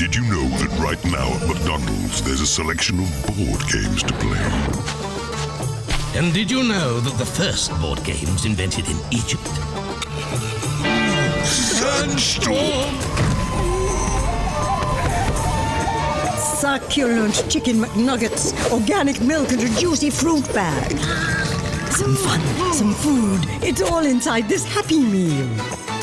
Did you know that right now at McDonald's there's a selection of board games to play? And did you know that the first board games invented in Egypt? Sandstorm! Succulent chicken McNuggets, organic milk, and a juicy fruit bag. Some fun, some food. It's all inside this Happy Meal.